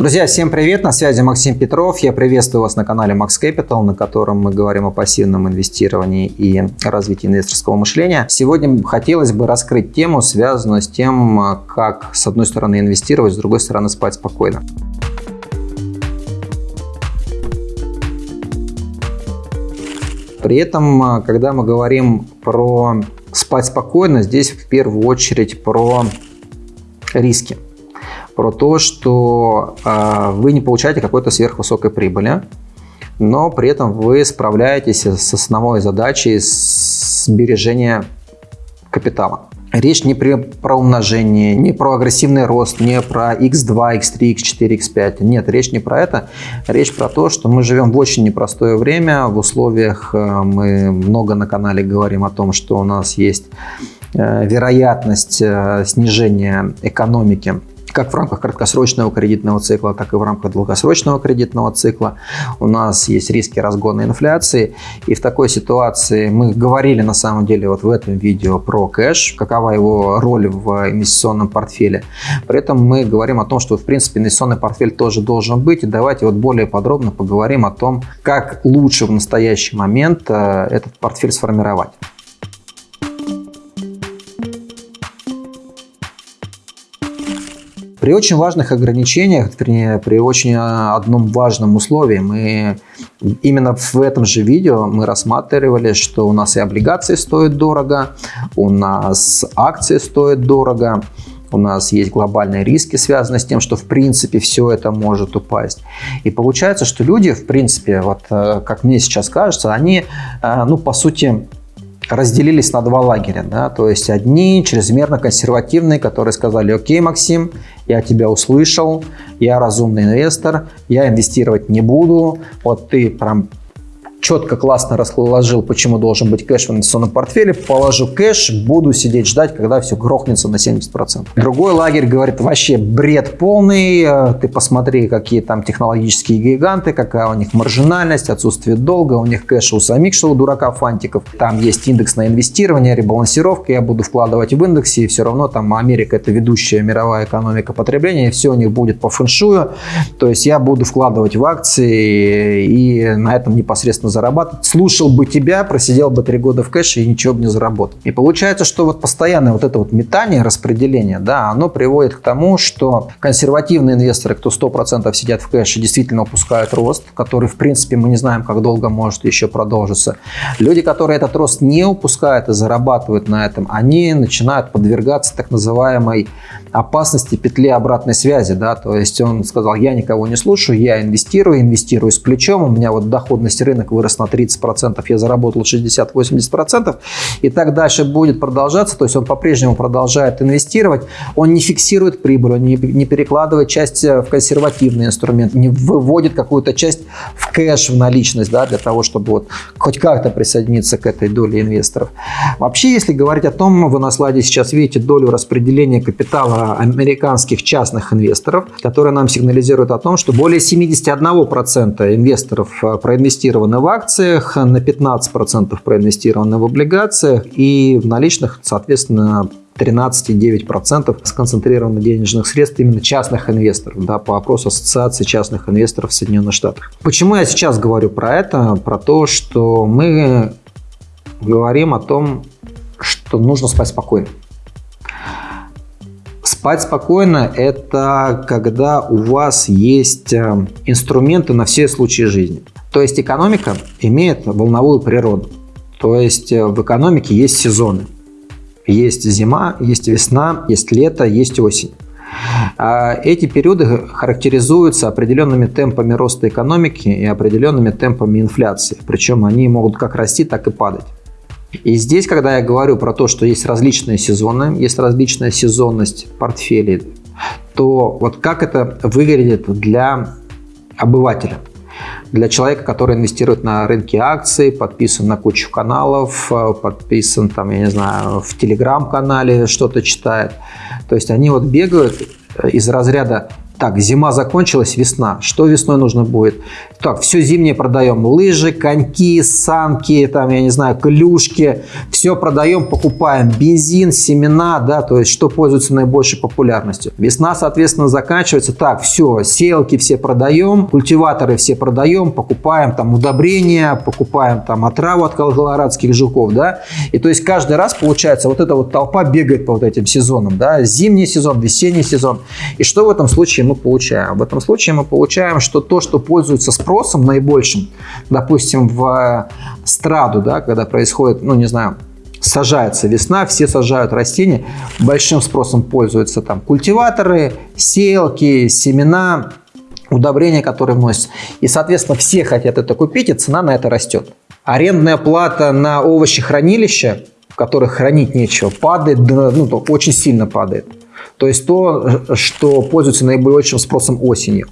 Друзья, всем привет! На связи Максим Петров. Я приветствую вас на канале Max Capital, на котором мы говорим о пассивном инвестировании и развитии инвесторского мышления. Сегодня хотелось бы раскрыть тему, связанную с тем, как, с одной стороны, инвестировать, с другой стороны, спать спокойно. При этом, когда мы говорим про спать спокойно, здесь в первую очередь про риски про то, что э, вы не получаете какой-то сверхвысокой прибыли, но при этом вы справляетесь с основной задачей сбережения капитала. Речь не про умножение, не про агрессивный рост, не про x2, x3, x4, x5. Нет, речь не про это. Речь про то, что мы живем в очень непростое время. В условиях э, мы много на канале говорим о том, что у нас есть э, вероятность э, снижения экономики как в рамках краткосрочного кредитного цикла, так и в рамках долгосрочного кредитного цикла. У нас есть риски разгона инфляции. И в такой ситуации мы говорили на самом деле вот в этом видео про кэш, какова его роль в инвестиционном портфеле. При этом мы говорим о том, что в принципе инвестиционный портфель тоже должен быть. И давайте вот более подробно поговорим о том, как лучше в настоящий момент э, этот портфель сформировать. При очень важных ограничениях, вернее, при очень а, одном важном условии, мы именно в этом же видео мы рассматривали, что у нас и облигации стоят дорого, у нас акции стоят дорого, у нас есть глобальные риски, связанные с тем, что в принципе все это может упасть. И получается, что люди, в принципе, вот э, как мне сейчас кажется, они, э, ну, по сути, разделились на два лагеря. Да? То есть одни чрезмерно консервативные, которые сказали, окей, Максим, я тебя услышал, я разумный инвестор, я инвестировать не буду, вот ты прям четко, классно расложил, почему должен быть кэш в инвестиционном портфеле, положу кэш, буду сидеть ждать, когда все грохнется на 70%. Другой лагерь говорит, вообще бред полный, э, ты посмотри, какие там технологические гиганты, какая у них маржинальность, отсутствие долга, у них кэша у самих, что у дурака фантиков. Там есть индекс на инвестирование, ребалансировка, я буду вкладывать в индексе, и все равно там Америка это ведущая мировая экономика потребления, и все у них будет по фэншую, то есть я буду вкладывать в акции и на этом непосредственно зарабатывать. Слушал бы тебя, просидел бы три года в кэше и ничего бы не заработал. И получается, что вот постоянное вот это вот метание, распределение, да, оно приводит к тому, что консервативные инвесторы, кто 100% сидят в кэше, действительно упускают рост, который, в принципе, мы не знаем, как долго может еще продолжиться. Люди, которые этот рост не упускают и зарабатывают на этом, они начинают подвергаться так называемой опасности петли обратной связи, да, то есть он сказал, я никого не слушаю, я инвестирую, инвестирую с плечом, у меня вот доходность рынка вырос на 30%, я заработал 60-80%, и так дальше будет продолжаться, то есть он по-прежнему продолжает инвестировать, он не фиксирует прибыль, он не, не перекладывает часть в консервативный инструмент, не выводит какую-то часть в кэш, в наличность, да, для того, чтобы вот хоть как-то присоединиться к этой доле инвесторов. Вообще, если говорить о том, вы на слайде сейчас видите долю распределения капитала американских частных инвесторов, которые нам сигнализируют о том, что более 71% инвесторов э, проинвестированы в акциях, на 15% проинвестированы в облигациях и в наличных, соответственно, 13,9% сконцентрировано денежных средств именно частных инвесторов, да, по опросу Ассоциации частных инвесторов в Соединенных Штатах. Почему я сейчас говорю про это? Про то, что мы говорим о том, что нужно спать спокойно. Спать спокойно – это когда у вас есть э, инструменты на все случаи жизни. То есть экономика имеет волновую природу. То есть э, в экономике есть сезоны. Есть зима, есть весна, есть лето, есть осень. А эти периоды характеризуются определенными темпами роста экономики и определенными темпами инфляции. Причем они могут как расти, так и падать. И здесь, когда я говорю про то, что есть различные сезоны, есть различная сезонность портфелей, то вот как это выглядит для обывателя – для человека, который инвестирует на рынке акций, подписан на кучу каналов, э, подписан там, я не знаю, в телеграм-канале что-то читает. То есть они вот бегают из разряда Так, зима закончилась, весна. Что весной нужно будет? Так, все зимнее продаем. Лыжи, коньки, санки, там, я не знаю, клюшки. Все продаем, покупаем. Бензин, семена, да, то есть что пользуется наибольшей популярностью. Весна, соответственно, заканчивается. Так, все, селки все продаем, культиваторы все продаем, покупаем там удобрения, покупаем там отраву от колорадских жуков, да. И то есть каждый раз получается вот эта вот толпа бегает по вот этим сезонам, да. Зимний сезон, весенний сезон. И что в этом случае мы получаем? В этом случае мы получаем, что то, что пользуется спросом наибольшим, допустим, в страду, да, когда происходит, ну, не знаю, сажается весна, все сажают растения, большим спросом пользуются там культиваторы, селки, семена, удобрения, которые вносятся. И, соответственно, все хотят это купить, и цена на это растет. Арендная плата на овощехранилища, в которых хранить нечего, падает, ну, очень сильно падает. То есть то, что пользуется наибольшим спросом осенью.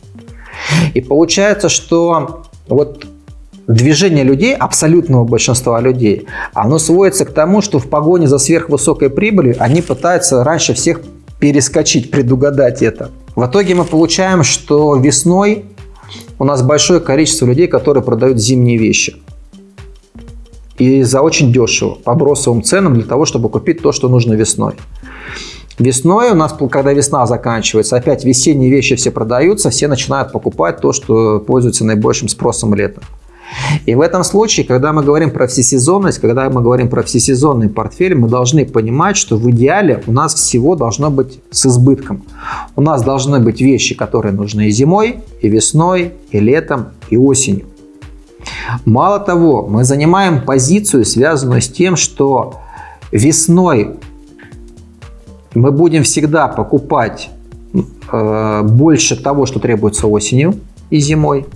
И получается, что вот движение людей, абсолютного большинства людей, оно сводится к тому, что в погоне за сверхвысокой прибылью они пытаются раньше всех перескочить, предугадать это. В итоге мы получаем, что весной у нас большое количество людей, которые продают зимние вещи. И за очень дешево, по бросовым ценам, для того, чтобы купить то, что нужно весной. Весной у нас, когда весна заканчивается, опять весенние вещи все продаются, все начинают покупать то, что пользуется наибольшим спросом летом. И в этом случае, когда мы говорим про всесезонность, когда мы говорим про всесезонный портфель, мы должны понимать, что в идеале у нас всего должно быть с избытком. У нас должны быть вещи, которые нужны и зимой, и весной, и летом, и осенью. Мало того, мы занимаем позицию, связанную с тем, что весной мы будем всегда покупать э, больше того, что требуется осенью и зимой.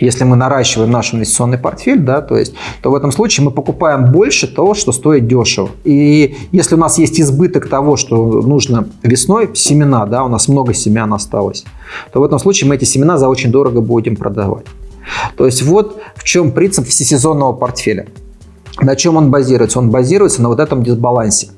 Если мы наращиваем наш инвестиционный портфель, да, то есть, то в этом случае мы покупаем больше того, что стоит дешево. И если у нас есть избыток того, что нужно весной, семена, да, у нас много семян осталось, то в этом случае мы эти семена за очень дорого будем продавать. То есть вот в чем принцип всесезонного портфеля. На чем он базируется? Он базируется на вот этом дисбалансе.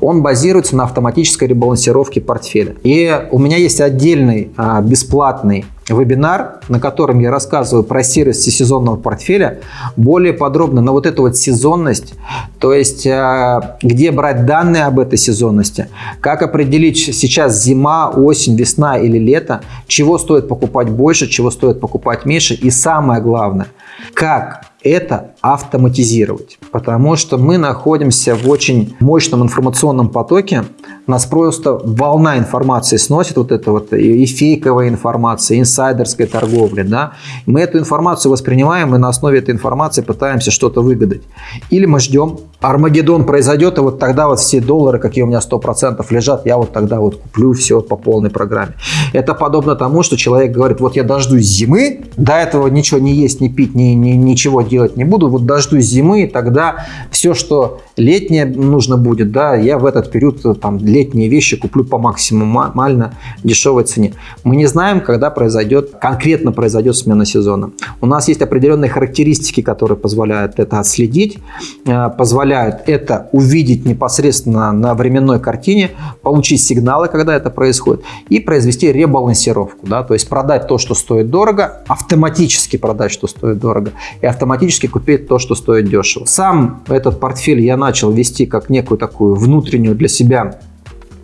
Он базируется на автоматической ребалансировке портфеля. И у меня есть отдельный а, бесплатный вебинар, на котором я рассказываю про сервис сезонного портфеля, более подробно на вот эту вот сезонность, то есть а, где брать данные об этой сезонности, как определить сейчас зима, осень, весна или лето, чего стоит покупать больше, чего стоит покупать меньше и самое главное, как это автоматизировать. Потому что мы находимся в очень мощном информационном потоке. Нас просто волна информации сносит, вот это вот и фейковая информация, и инсайдерской торговли. Да? Мы эту информацию воспринимаем и на основе этой информации пытаемся что-то выгадать. Или мы ждем, Армагеддон произойдет, и вот тогда вот все доллары, какие у меня 100% лежат, я вот тогда вот куплю все по полной программе. Это подобно тому, что человек говорит, вот я дождусь зимы, до этого ничего не есть, не пить, ни, ни, ничего делать не буду, вот дождусь зимы, и тогда все, что летнее нужно будет, да, я в этот период там летние вещи куплю по максимально дешевой цене. Мы не знаем, когда произойдет, конкретно произойдет смена сезона. У нас есть определенные характеристики, которые позволяют это отследить, э, позволяют это увидеть непосредственно на временной картине, получить сигналы, когда это происходит, и произвести ребалансировку, да, то есть продать то, что стоит дорого, автоматически продать, что стоит дорого, и автоматически купить то, что стоит дешево. Сам этот портфель я начал вести как некую такую внутреннюю для себя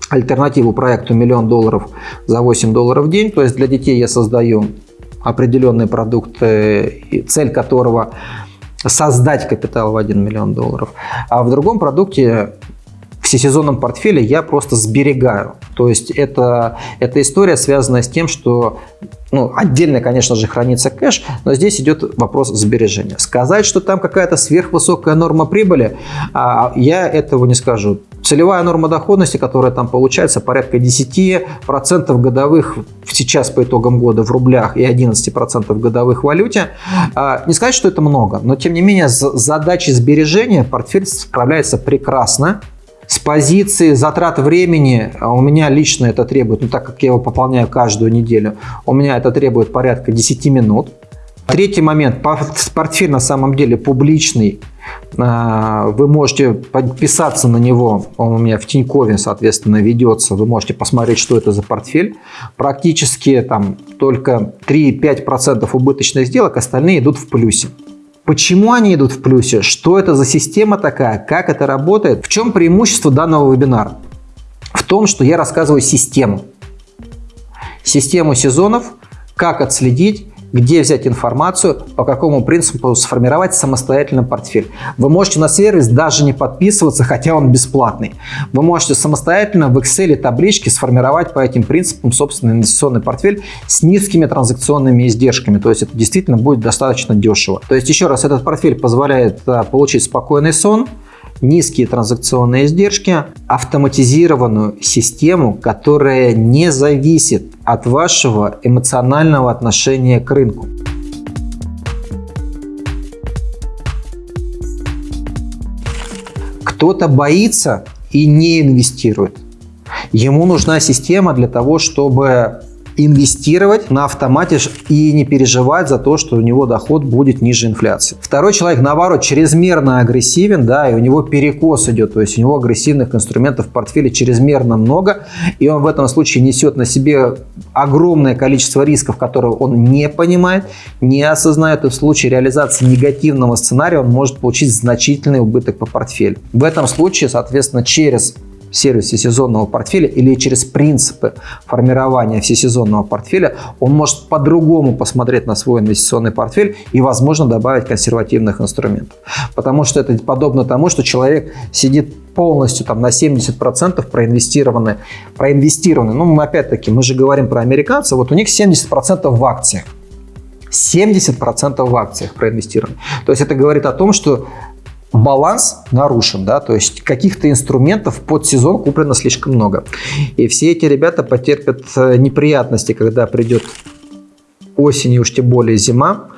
альтернативу проекту миллион долларов за 8 долларов в день. То есть для детей я создаю определенный продукт, цель которого создать капитал в 1 миллион долларов. А в другом продукте всесезонном портфеле я просто сберегаю. То есть это, эта история связана с тем, что ну, отдельно, конечно же, хранится кэш, но здесь идет вопрос сбережения. Сказать, что там какая-то сверхвысокая норма прибыли, а, я этого не скажу. Целевая норма доходности, которая там получается, порядка 10% годовых сейчас по итогам года в рублях и 11% годовых в валюте. А, не сказать, что это много, но тем не менее с задачей сбережения портфель справляется прекрасно. С позиции затрат времени а у меня лично это требует, ну так как я его пополняю каждую неделю, у меня это требует порядка 10 минут. Третий момент. Портфель на самом деле публичный. А, вы можете подписаться на него, он у меня в Тинькове, соответственно, ведется. Вы можете посмотреть, что это за портфель. Практически там только 3-5% убыточных сделок, остальные идут в плюсе. Почему они идут в плюсе? Что это за система такая? Как это работает? В чем преимущество данного вебинара? В том, что я рассказываю систему. Систему сезонов, как отследить, где взять информацию, по какому принципу сформировать самостоятельно портфель. Вы можете на сервис даже не подписываться, хотя он бесплатный. Вы можете самостоятельно в Excel табличке сформировать по этим принципам собственный инвестиционный портфель с низкими транзакционными издержками. То есть это действительно будет достаточно дешево. То есть еще раз, этот портфель позволяет а, получить спокойный сон, низкие транзакционные издержки, автоматизированную систему, которая не зависит от вашего эмоционального отношения к рынку. Кто-то боится и не инвестирует. Ему нужна система для того, чтобы инвестировать на автомате и не переживать за то, что у него доход будет ниже инфляции. Второй человек, наоборот, чрезмерно агрессивен, да, и у него перекос идет, то есть у него агрессивных инструментов в портфеле чрезмерно много, и он в этом случае несет на себе огромное количество рисков, которые он не понимает, не осознает, и в случае реализации негативного сценария он может получить значительный убыток по портфелю. В этом случае, соответственно, через сервис всесезонного портфеля или через принципы формирования всесезонного портфеля, он может по-другому посмотреть на свой инвестиционный портфель и, возможно, добавить консервативных инструментов. Потому что это подобно тому, что человек сидит полностью там на 70% проинвестированы, проинвестированы. Ну, мы опять-таки, мы же говорим про американцев, вот у них 70% в акциях. 70% в акциях проинвестированы. То есть это говорит о том, что баланс нарушен, да, то есть каких-то инструментов под сезон куплено слишком много. И все эти ребята потерпят э, неприятности, когда придет осень и уж тем более зима.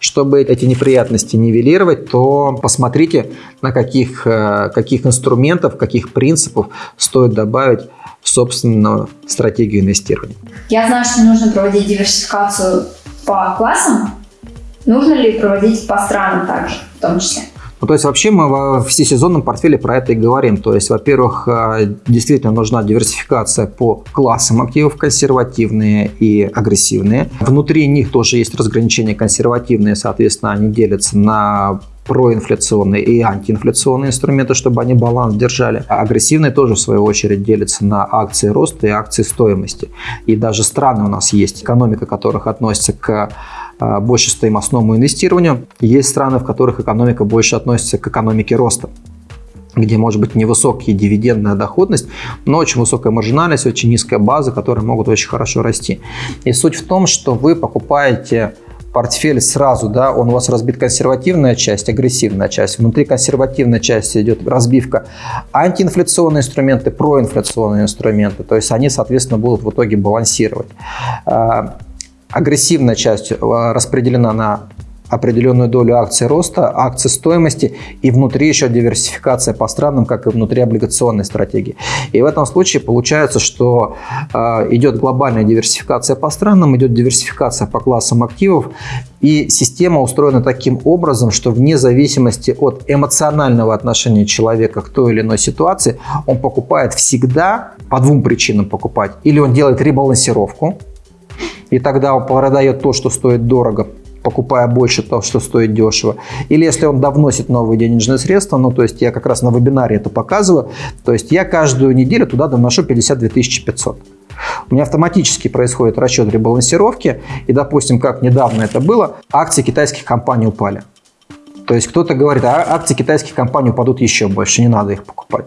Чтобы эти неприятности нивелировать, то посмотрите, на каких, э, каких инструментов, каких принципов стоит добавить в собственную стратегию инвестирования. Я знаю, что нужно проводить диверсификацию по классам. Нужно ли проводить по странам также, в том числе? Ну, то есть вообще мы во всесезонном портфеле про это и говорим. То есть, во-первых, э, действительно нужна диверсификация по классам активов, консервативные и агрессивные. Внутри них тоже есть разграничения консервативные, соответственно, они делятся на проинфляционные и антиинфляционные инструменты, чтобы они баланс держали. А агрессивные тоже, в свою очередь, делятся на акции роста и акции стоимости. И даже страны у нас есть, экономика которых относится к больше стоимостному инвестированию. Есть страны, в которых экономика больше относится к экономике роста где может быть невысокая дивидендная доходность, но очень высокая маржинальность, очень низкая база, которые могут очень хорошо расти. И суть в том, что вы покупаете портфель сразу, да, он у вас разбит консервативная часть, агрессивная часть. Внутри консервативной части идет разбивка антиинфляционные инструменты, проинфляционные инструменты. То есть они, соответственно, будут в итоге балансировать. Агрессивная часть э, распределена на определенную долю акций роста, акций стоимости и внутри еще диверсификация по странам, как и внутри облигационной стратегии. И в этом случае получается, что э, идет глобальная диверсификация по странам, идет диверсификация по классам активов, и система устроена таким образом, что вне зависимости от эмоционального отношения человека к той или иной ситуации, он покупает всегда, по двум причинам покупать, или он делает ребалансировку, и тогда он продает то, что стоит дорого, покупая больше то, что стоит дешево. Или если он довносит новые денежные средства, ну, то есть я как раз на вебинаре это показываю, то есть я каждую неделю туда доношу 52 500. У меня автоматически происходит расчет ребалансировки, и, допустим, как недавно это было, акции китайских компаний упали. То есть кто-то говорит, а акции китайских компаний упадут еще больше, не надо их покупать.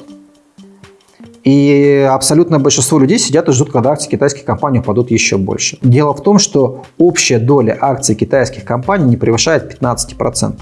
И абсолютное большинство людей сидят и ждут, когда акции китайских компаний упадут еще больше. Дело в том, что общая доля акций китайских компаний не превышает 15%.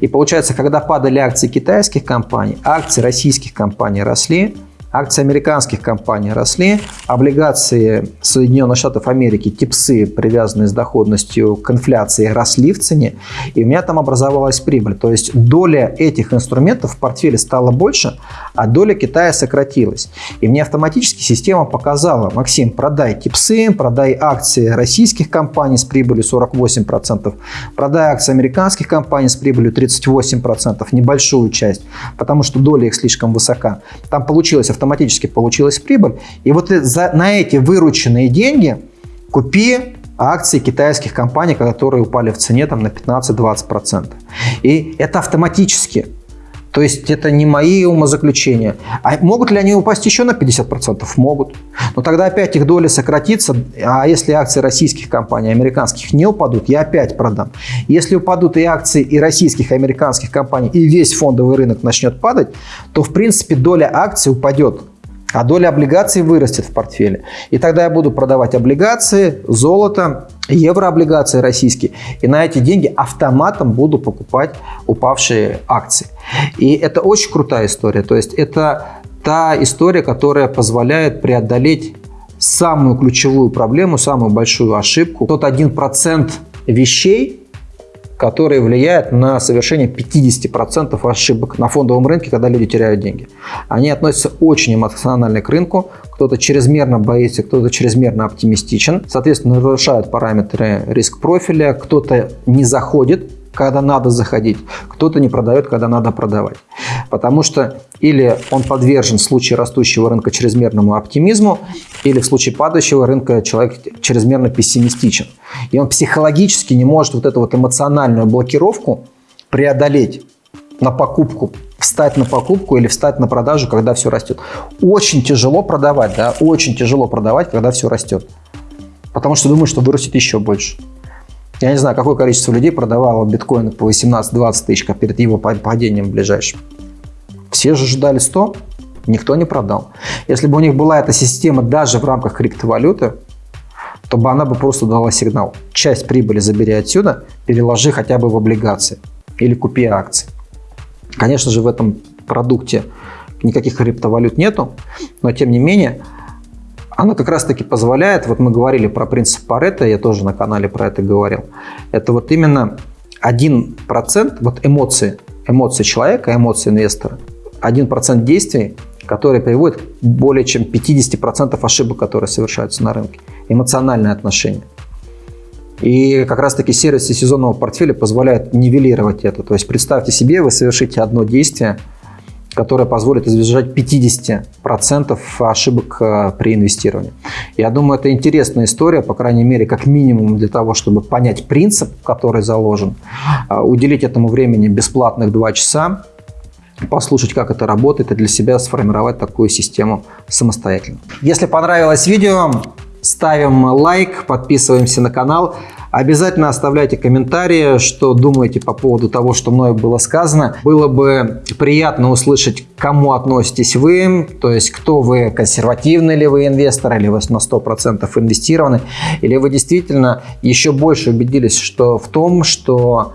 И получается, когда падали акции китайских компаний, акции российских компаний росли, акции американских компаний росли, облигации Соединенных Штатов Америки, типсы, привязанные с доходностью к инфляции, росли в цене, и у меня там образовалась прибыль. То есть доля этих инструментов в портфеле стала больше, а доля Китая сократилась. И мне автоматически система показала, Максим, продай типсы, продай акции российских компаний с прибылью 48%, продай акции американских компаний с прибылью 38%, небольшую часть, потому что доля их слишком высока. Там получилось автоматически получилась прибыль. И вот за, на эти вырученные деньги купи акции китайских компаний, которые упали в цене там, на 15-20%. И это автоматически. То есть это не мои умозаключения. А могут ли они упасть еще на 50%? Могут. Но тогда опять их доля сократится. А если акции российских компаний, американских не упадут, я опять продам. Если упадут и акции и российских, и американских компаний, и весь фондовый рынок начнет падать, то в принципе доля акций упадет а доля облигаций вырастет в портфеле. И тогда я буду продавать облигации, золото, еврооблигации российские. И на эти деньги автоматом буду покупать упавшие акции. И это очень крутая история. То есть это та история, которая позволяет преодолеть самую ключевую проблему, самую большую ошибку. Тот один процент вещей, которые влияют на совершение 50% ошибок на фондовом рынке, когда люди теряют деньги. Они относятся очень эмоционально к рынку, кто-то чрезмерно боится, кто-то чрезмерно оптимистичен, соответственно, нарушают параметры риск-профиля, кто-то не заходит когда надо заходить, кто-то не продает, когда надо продавать. Потому что или он подвержен в случае растущего рынка чрезмерному оптимизму, или в случае падающего рынка человек чрезмерно пессимистичен. И он психологически не может вот эту вот эмоциональную блокировку преодолеть на покупку, встать на покупку или встать на продажу, когда все растет. Очень тяжело продавать, да, очень тяжело продавать, когда все растет. Потому что думаю, что вырастет еще больше. Я не знаю, какое количество людей продавало биткоины по 18-20 тысяч перед его падением ближайшим. Все же ждали 100, никто не продал. Если бы у них была эта система даже в рамках криптовалюты, то бы она бы просто дала сигнал. Часть прибыли забери отсюда, переложи хотя бы в облигации или купи акции. Конечно же, в этом продукте никаких криптовалют нету, но тем не менее она как раз-таки позволяет, вот мы говорили про принцип Паретта, я тоже на канале про это говорил, это вот именно 1%, вот эмоции, эмоции человека, эмоции инвестора, 1% действий, которые приводят к более чем 50% ошибок, которые совершаются на рынке. Эмоциональное отношение. И как раз-таки сервисы сезонного портфеля позволяют нивелировать это. То есть представьте себе, вы совершите одно действие – которая позволит избежать 50% ошибок э, при инвестировании. Я думаю, это интересная история, по крайней мере, как минимум для того, чтобы понять принцип, который заложен, э, уделить этому времени бесплатных 2 часа, послушать, как это работает, и для себя сформировать такую систему самостоятельно. Если понравилось видео, ставим лайк, подписываемся на канал. Обязательно оставляйте комментарии, что думаете по поводу того, что мною было сказано. Было бы приятно услышать, к кому относитесь вы, то есть кто вы, консервативный ли вы инвестор, или вы на 100% инвестированы, или вы действительно еще больше убедились что в том, что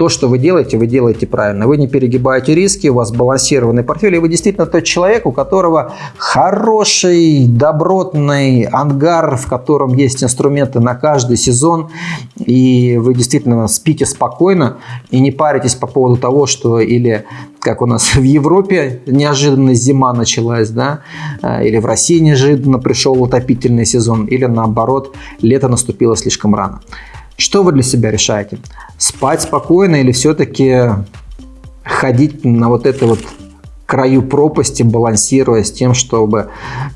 то, что вы делаете, вы делаете правильно. Вы не перегибаете риски, у вас балансированный портфель, и вы действительно тот человек, у которого хороший, добротный ангар, в котором есть инструменты на каждый сезон, и вы действительно спите спокойно и не паритесь по поводу того, что или как у нас в Европе неожиданно зима началась, да, э, или в России неожиданно пришел утопительный сезон, или наоборот, лето наступило слишком рано. Что вы для себя решаете? Спать спокойно или все-таки ходить на вот это вот краю пропасти, балансируя с тем, чтобы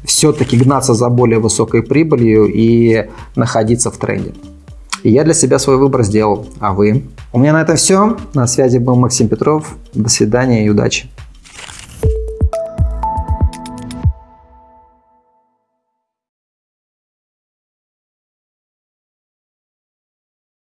все-таки гнаться за более высокой прибылью и находиться в тренде. И я для себя свой выбор сделал. А вы? У меня на этом все. На связи был Максим Петров. До свидания и удачи.